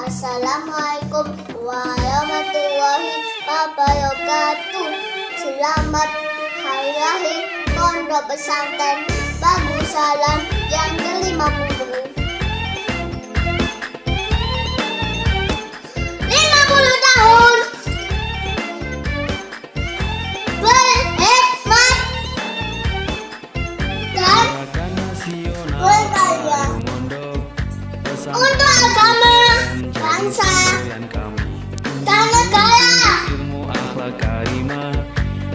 Assalamualaikum warahmatullahi wabarakatuh. Selamat hari raya Pondok Pesantren Bagusalan yang ke-50. bangsa kami. Dan negara ilmu akhlak karimah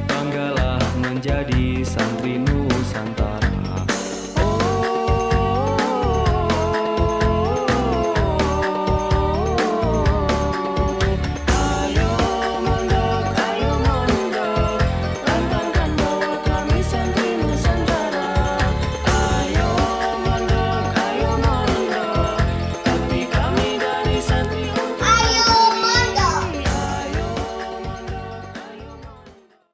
banggalah menjadi santri Nusantara